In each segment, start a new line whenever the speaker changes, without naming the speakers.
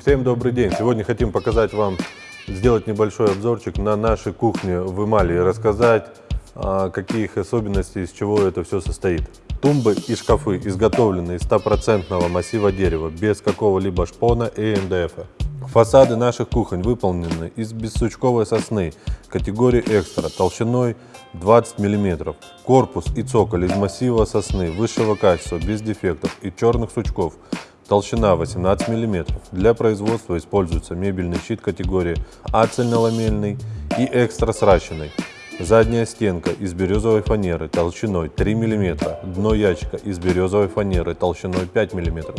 Всем добрый день! Сегодня хотим показать вам, сделать небольшой обзорчик на нашей кухне в Эмали и рассказать, а, какие их особенности, из чего это все состоит. Тумбы и шкафы изготовлены из стопроцентного массива дерева, без какого-либо шпона и МДФ. Фасады наших кухонь выполнены из бессучковой сосны категории экстра толщиной 20 мм. Корпус и цоколь из массива сосны высшего качества, без дефектов и черных сучков Толщина 18 мм. Для производства используется мебельный щит категории А цельноламельный и экстра сращенный. Задняя стенка из березовой фанеры толщиной 3 мм. Дно ящика из березовой фанеры толщиной 5 мм.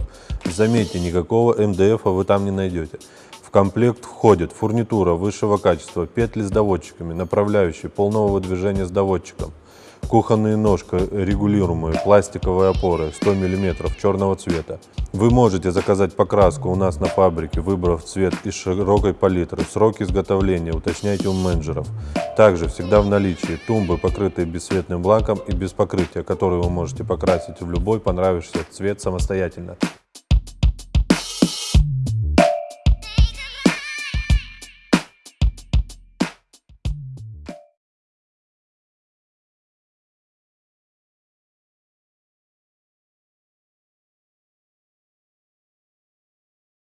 Заметьте, никакого МДФ вы там не найдете. В комплект входит фурнитура высшего качества, петли с доводчиками, направляющие полного выдвижения с доводчиком, Кухонные ножка регулируемые, пластиковые опоры 100 мм черного цвета. Вы можете заказать покраску у нас на фабрике, выбрав цвет из широкой палитры. Срок изготовления уточняйте у менеджеров. Также всегда в наличии тумбы, покрытые бесцветным бланком и без покрытия, которые вы можете покрасить в любой понравившийся цвет самостоятельно.